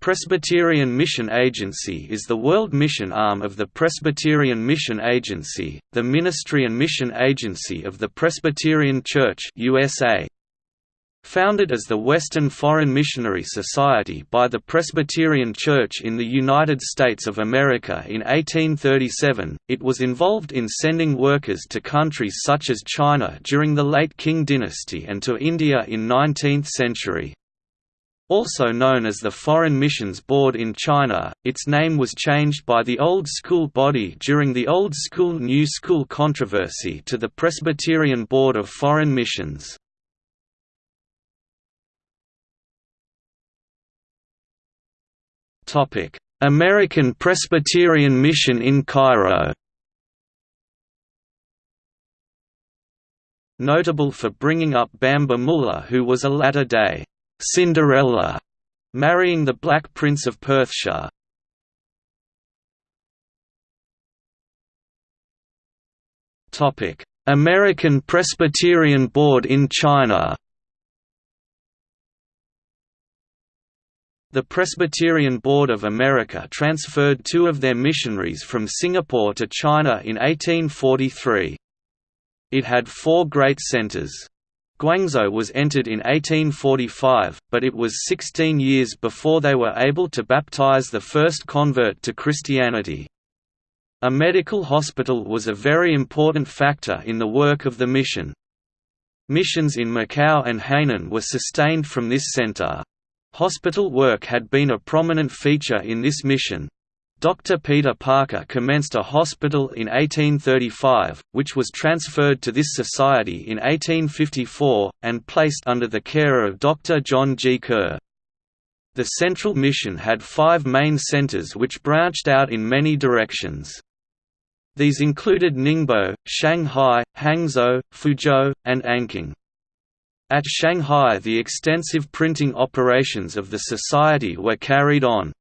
Presbyterian Mission Agency is the world mission arm of the Presbyterian Mission Agency, the ministry and mission agency of the Presbyterian Church USA. Founded as the Western Foreign Missionary Society by the Presbyterian Church in the United States of America in 1837, it was involved in sending workers to countries such as China during the late Qing dynasty and to India in 19th century. Also known as the Foreign Missions Board in China, its name was changed by the Old School body during the Old School–New School controversy to the Presbyterian Board of Foreign Missions. American Presbyterian Mission in Cairo Notable for bringing up Bamba Müller who was a latter-day Cinderella, marrying the Black Prince of Perthshire. Topic: American Presbyterian Board in China. The Presbyterian Board of America transferred two of their missionaries from Singapore to China in 1843. It had four great centers. Guangzhou was entered in 1845, but it was 16 years before they were able to baptize the first convert to Christianity. A medical hospital was a very important factor in the work of the mission. Missions in Macau and Hainan were sustained from this center. Hospital work had been a prominent feature in this mission, Dr. Peter Parker commenced a hospital in 1835, which was transferred to this society in 1854, and placed under the care of Dr. John G. Kerr. The central mission had five main centers which branched out in many directions. These included Ningbo, Shanghai, Hangzhou, Fuzhou, and Anqing. At Shanghai the extensive printing operations of the society were carried on.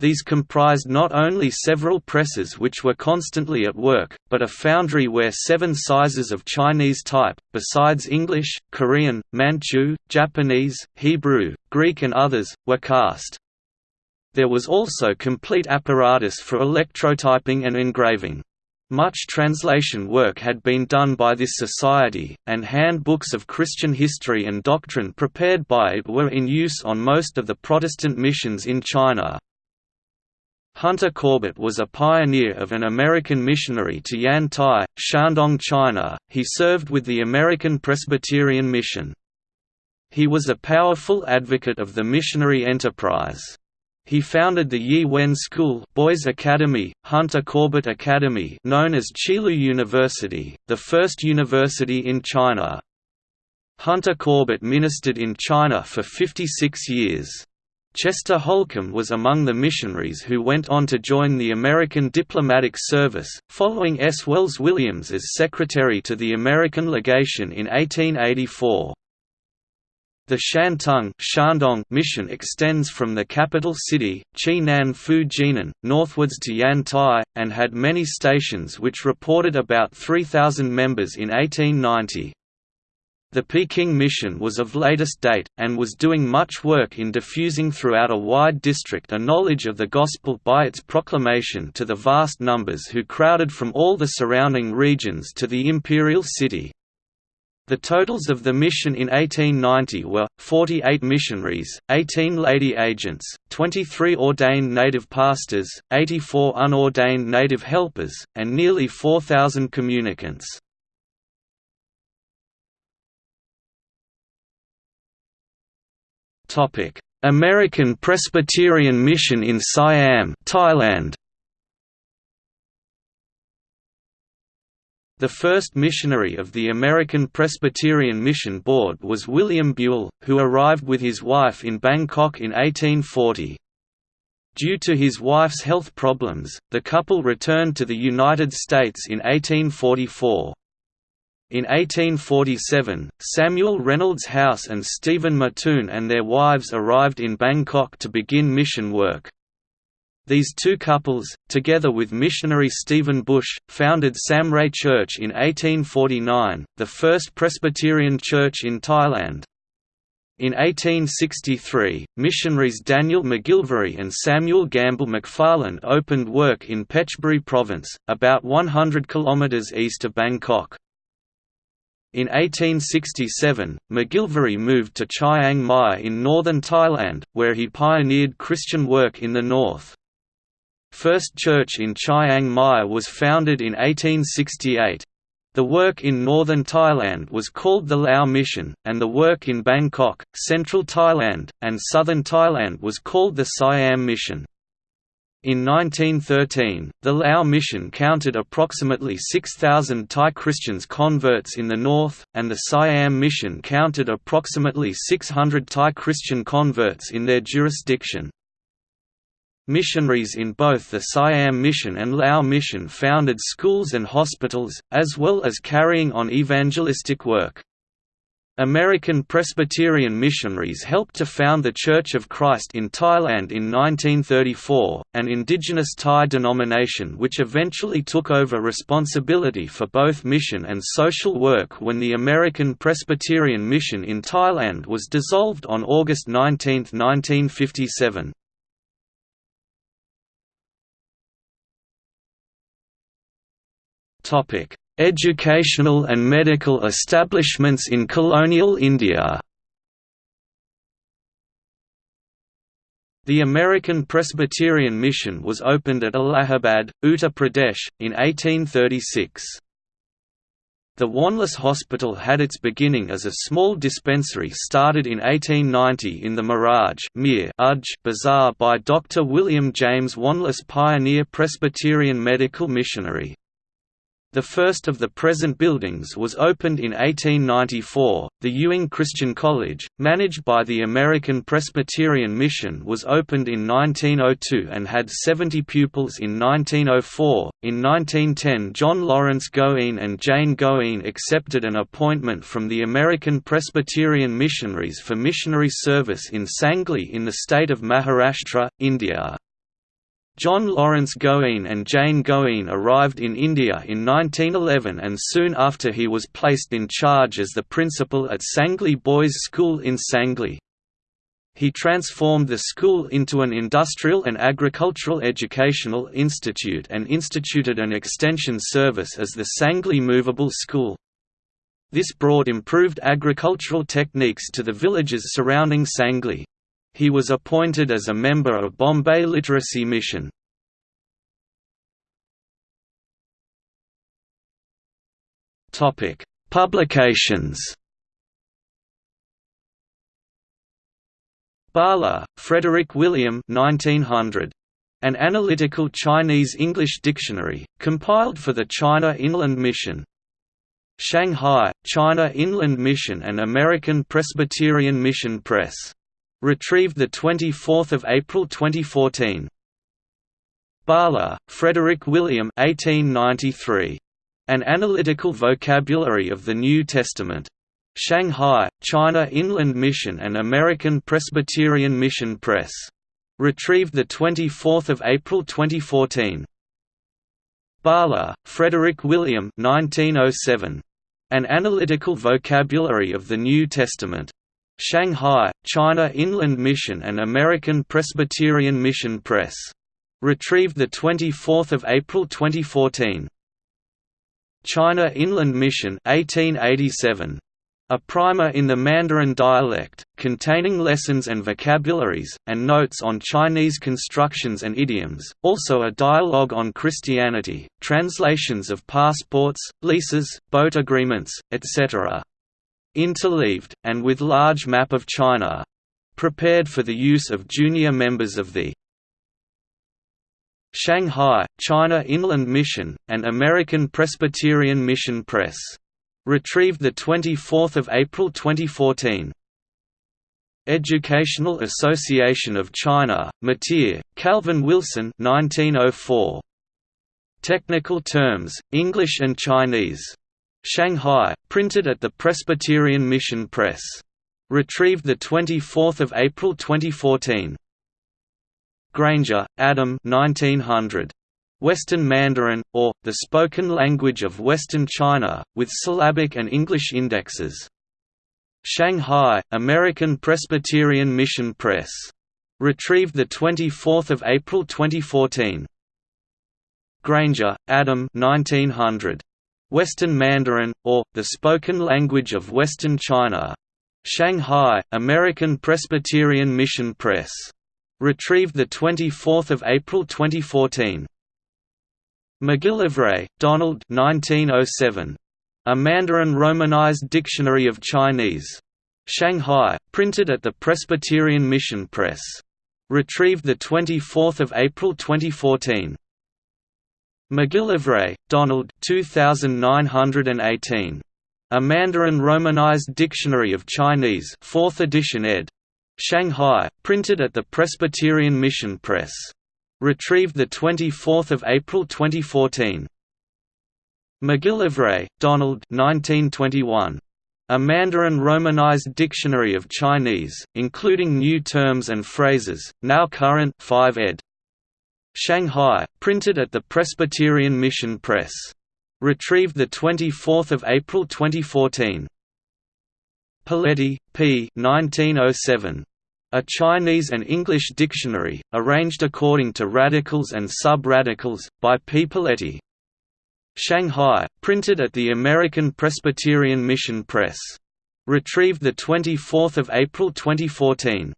These comprised not only several presses which were constantly at work, but a foundry where seven sizes of Chinese type, besides English, Korean, Manchu, Japanese, Hebrew, Greek and others, were cast. There was also complete apparatus for electrotyping and engraving. Much translation work had been done by this society, and handbooks of Christian history and doctrine prepared by it were in use on most of the Protestant missions in China. Hunter Corbett was a pioneer of an American missionary to Yantai, Shandong China. He served with the American Presbyterian Mission. He was a powerful advocate of the missionary enterprise. He founded the Yi Wen School Boys Academy, Hunter Corbett Academy known as Qilu University, the first university in China. Hunter Corbett ministered in China for 56 years. Chester Holcomb was among the missionaries who went on to join the American Diplomatic Service, following S. Wells Williams as secretary to the American legation in 1884. The Shantung Shandong mission extends from the capital city, Qinan Fu Jinan, northwards to Yantai, and had many stations which reported about 3,000 members in 1890. The Peking mission was of latest date, and was doing much work in diffusing throughout a wide district a knowledge of the Gospel by its proclamation to the vast numbers who crowded from all the surrounding regions to the imperial city. The totals of the mission in 1890 were, 48 missionaries, 18 lady agents, 23 ordained native pastors, 84 unordained native helpers, and nearly 4,000 communicants. American Presbyterian Mission in Siam, Thailand. The first missionary of the American Presbyterian Mission Board was William Buell, who arrived with his wife in Bangkok in 1840. Due to his wife's health problems, the couple returned to the United States in 1844. In 1847, Samuel Reynolds House and Stephen Mattoon and their wives arrived in Bangkok to begin mission work. These two couples, together with missionary Stephen Bush, founded Samray Church in 1849, the first Presbyterian church in Thailand. In 1863, missionaries Daniel McGilvary and Samuel Gamble McFarland opened work in Phetchaburi Province, about 100 km east of Bangkok. In 1867, McGilvary moved to Chiang Mai in northern Thailand, where he pioneered Christian work in the north. First Church in Chiang Mai was founded in 1868. The work in northern Thailand was called the Lao Mission, and the work in Bangkok, central Thailand, and southern Thailand was called the Siam Mission. In 1913, the Lao Mission counted approximately 6,000 Thai Christians converts in the north, and the Siam Mission counted approximately 600 Thai Christian converts in their jurisdiction. Missionaries in both the Siam Mission and Lao Mission founded schools and hospitals, as well as carrying on evangelistic work. American Presbyterian missionaries helped to found the Church of Christ in Thailand in 1934, an indigenous Thai denomination which eventually took over responsibility for both mission and social work when the American Presbyterian Mission in Thailand was dissolved on August 19, 1957. Topic: Educational and medical establishments in colonial India The American Presbyterian Mission was opened at Allahabad, Uttar Pradesh, in 1836. The Wanless Hospital had its beginning as a small dispensary started in 1890 in the Miraj Bazaar by Dr. William James Wanless pioneer Presbyterian medical missionary. The first of the present buildings was opened in 1894. The Ewing Christian College, managed by the American Presbyterian Mission, was opened in 1902 and had 70 pupils in 1904. In 1910, John Lawrence Goheen and Jane Goheen accepted an appointment from the American Presbyterian Missionaries for missionary service in Sangli in the state of Maharashtra, India. John Lawrence Goheen and Jane Goheen arrived in India in 1911 and soon after he was placed in charge as the principal at Sangli Boys' School in Sangli. He transformed the school into an industrial and agricultural educational institute and instituted an extension service as the Sangli Movable School. This brought improved agricultural techniques to the villages surrounding Sangli. He was appointed as a member of Bombay Literacy Mission. Publications. Baller, Frederick William 1900. An Analytical Chinese-English Dictionary, compiled for the China Inland Mission. Shanghai, China Inland Mission and American Presbyterian Mission Press. Retrieved 24 April 2014. Baller, Frederick William 1893. An Analytical Vocabulary of the New Testament. Shanghai, China Inland Mission and American Presbyterian Mission Press. Retrieved 24 April 2014. Baller, Frederick William 1907. An Analytical Vocabulary of the New Testament. Shanghai, China Inland Mission and American Presbyterian Mission Press. Retrieved 24 April 2014. China Inland Mission 1887. A primer in the Mandarin dialect, containing lessons and vocabularies, and notes on Chinese constructions and idioms, also a dialogue on Christianity, translations of passports, leases, boat agreements, etc interleaved, and with large map of China. Prepared for the use of junior members of the Shanghai, China Inland Mission, and American Presbyterian Mission Press. Retrieved 24 April 2014. Educational Association of China, Mateer, Calvin Wilson 1904. Technical Terms, English and Chinese. Shanghai, printed at the Presbyterian Mission Press. Retrieved 24 April 2014. Grainger, Adam 1900. Western Mandarin, or, the spoken language of Western China, with syllabic and English indexes. Shanghai, American Presbyterian Mission Press. Retrieved 24 April 2014. Grainger, Adam 1900. Western Mandarin, or, The Spoken Language of Western China. Shanghai, American Presbyterian Mission Press. Retrieved 24 April 2014. McGillivray, Donald 1907. A Mandarin Romanized Dictionary of Chinese. Shanghai, printed at the Presbyterian Mission Press. Retrieved 24 April 2014. McGillivray, Donald 2918. A Mandarin Romanized Dictionary of Chinese 4th edition ed. Shanghai, printed at the Presbyterian Mission Press. Retrieved 24 April 2014. McGillivray, Donald 1921. A Mandarin Romanized Dictionary of Chinese, including new terms and phrases, now current 5 ed. Shanghai, printed at the Presbyterian Mission Press. Retrieved 24 April 2014. Poletti, P. 1907. A Chinese and English dictionary, arranged according to radicals and sub-radicals, by P. Poletti. Shanghai, printed at the American Presbyterian Mission Press. Retrieved 24 April 2014.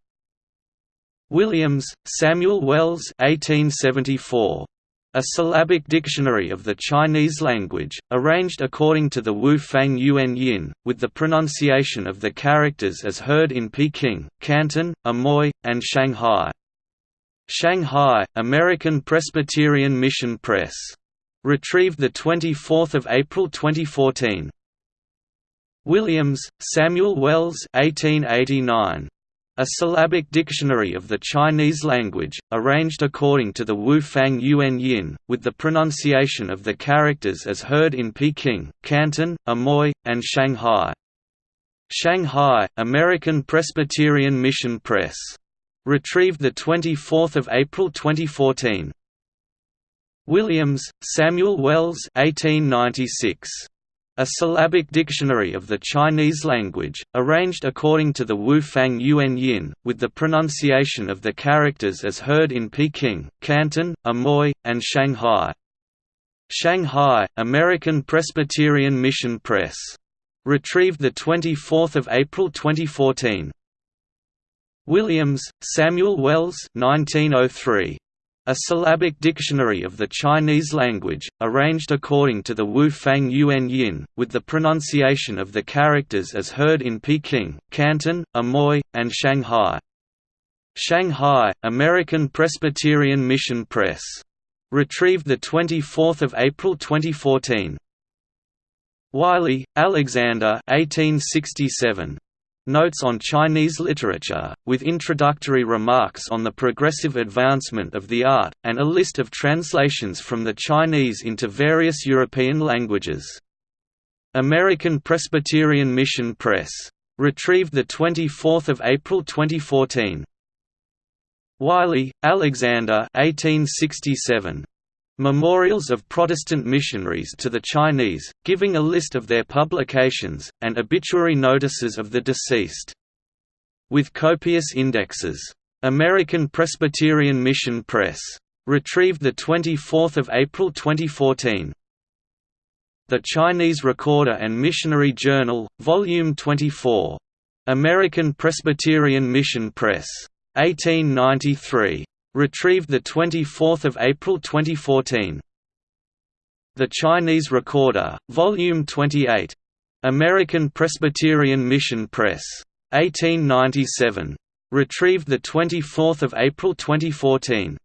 Williams, Samuel Wells 1874. A Syllabic Dictionary of the Chinese Language, arranged according to the Wu Fang Yuan Yin, with the pronunciation of the characters as heard in Peking, Canton, Amoy, and Shanghai. Shanghai, American Presbyterian Mission Press. Retrieved 24 April 2014. Williams, Samuel Wells 1889. A syllabic dictionary of the Chinese language, arranged according to the Wu Fang Yuan Yin, with the pronunciation of the characters as heard in Peking, Canton, Amoy, and Shanghai. Shanghai, American Presbyterian Mission Press. Retrieved 24 April 2014. Williams, Samuel Wells 1896. A syllabic dictionary of the Chinese language, arranged according to the Wu Fang Yuan Yin, with the pronunciation of the characters as heard in Peking, Canton, Amoy, and Shanghai. Shanghai, American Presbyterian Mission Press. Retrieved 24 April 2014. Williams, Samuel Wells 1903. A syllabic dictionary of the Chinese language, arranged according to the Wu Fang Yuan Yin, with the pronunciation of the characters as heard in Peking, Canton, Amoy, and Shanghai. Shanghai, American Presbyterian Mission Press. Retrieved 24 April 2014. Wylie, Alexander 1867. Notes on Chinese Literature, with introductory remarks on the progressive advancement of the art, and a list of translations from the Chinese into various European languages. American Presbyterian Mission Press. Retrieved 24 April 2014. Wylie, Alexander 1867. Memorials of Protestant Missionaries to the Chinese, giving a list of their publications, and obituary notices of the deceased. With copious indexes. American Presbyterian Mission Press. Retrieved 24 April 2014. The Chinese Recorder and Missionary Journal, Volume 24. American Presbyterian Mission Press. 1893. Retrieved 24 April 2014. The Chinese Recorder, Volume 28. American Presbyterian Mission Press. 1897. Retrieved the 24 April 2014.